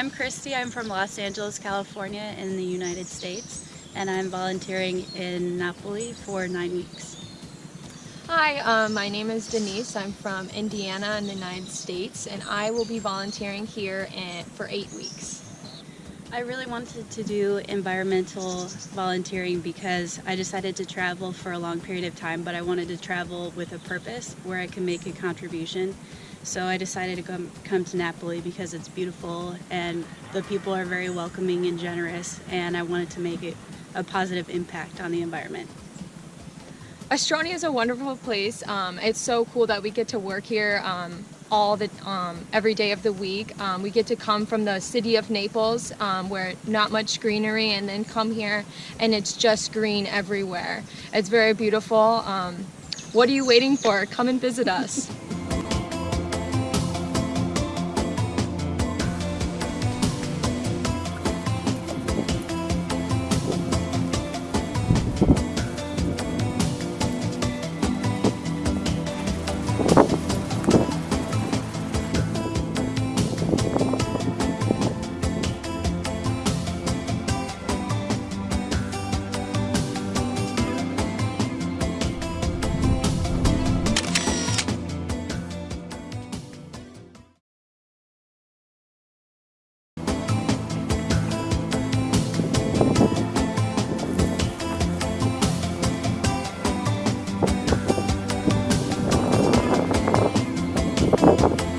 I'm Christy. I'm from Los Angeles, California in the United States and I'm volunteering in Napoli for nine weeks. Hi, um, my name is Denise. I'm from Indiana in the United States and I will be volunteering here in, for eight weeks. I really wanted to do environmental volunteering because I decided to travel for a long period of time, but I wanted to travel with a purpose where I can make a contribution. So I decided to come, come to Napoli because it's beautiful and the people are very welcoming and generous and I wanted to make it a positive impact on the environment. Ostronia is a wonderful place. Um, it's so cool that we get to work here. Um, all the um, every day of the week. Um, we get to come from the city of Naples um, where not much greenery and then come here and it's just green everywhere. It's very beautiful. Um, what are you waiting for? Come and visit us. You.